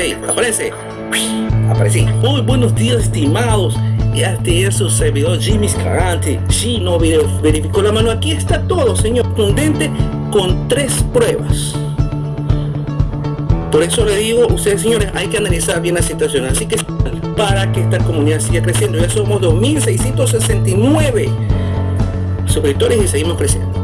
Hey, aparece. Aparecí. Muy buenos días, estimados. Este es su servidor Jimmy Scarante. no verificó la mano. Aquí está todo, señor. Contundente con tres pruebas. Por eso le digo, ustedes señores, hay que analizar bien la situación. Así que para que esta comunidad siga creciendo, ya somos 2.669 suscriptores y seguimos creciendo.